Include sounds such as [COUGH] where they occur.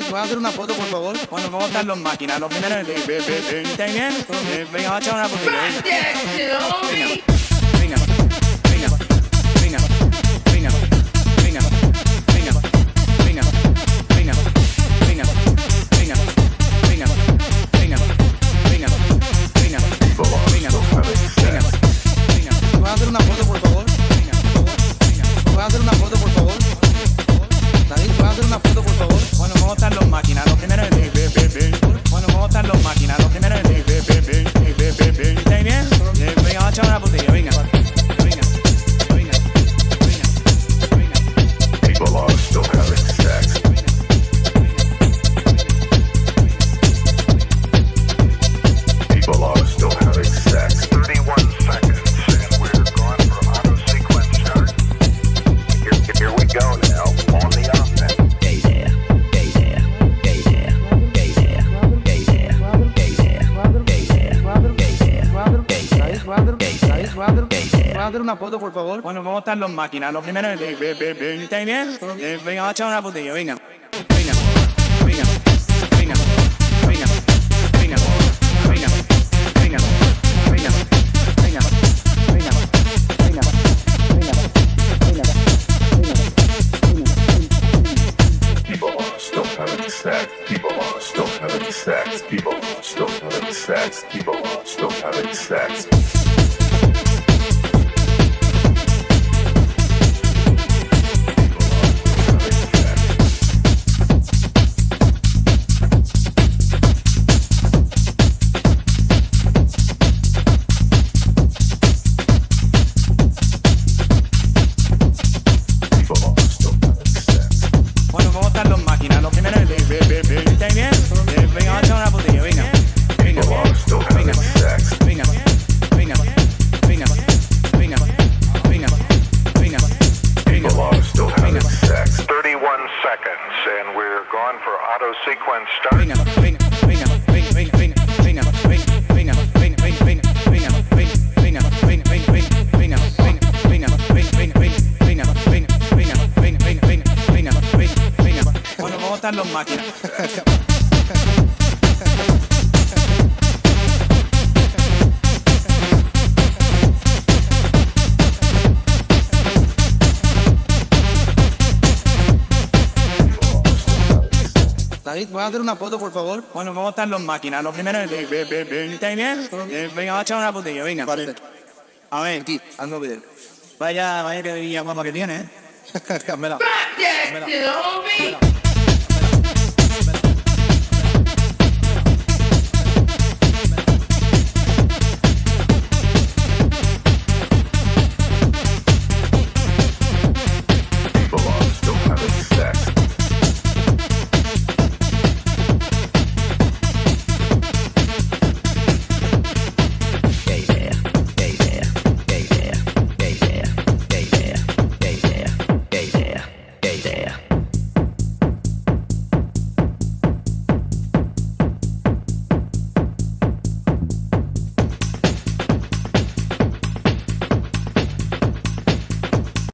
hacer una foto, por favor? Bueno, ¿cómo están los máquinas? Los primeros de... ¿Estáis bien? Eh, Venga, vamos a echar una fotito. Venga. Venga. Venga. Venga. Venga. Venga. Venga. Venga. Venga. Venga. Venga. Venga. Venga. Venga. Venga. Venga. Venga. Venga. ¿Puedes hacer una foto, por favor? Venga, por favor. Venga. ¿Puedes hacer una foto, por favor? David, ¿puedes hacer una foto, por favor? Bueno, ¿cómo están los máquinas? Los primeros there. ¿Puedes hacer una foto, por favor? Bueno, ¿cómo están los máquinas? Los primeros de... ¿Estáis bien? Eh, Venga, vamos a echar una botella, venga. Venga. Venga. Venga. Venga. Venga. Venga. Venga. Venga. Venga. Venga. Venga. Venga. People are still having Yeah. auto sequence start. Los máquinas. David, ¿voy a hacer una foto, por favor? Bueno, ¿cómo están los máquinas? Lo primero es... Bien, bien, bien. ¿Está bien? Venga, va a echar una botella, venga. Vale. A ver, aquí, hazlo bien. Vaya, vaya que guapa que tiene, ¿eh? [LAUGHS] Cámela. Cámela.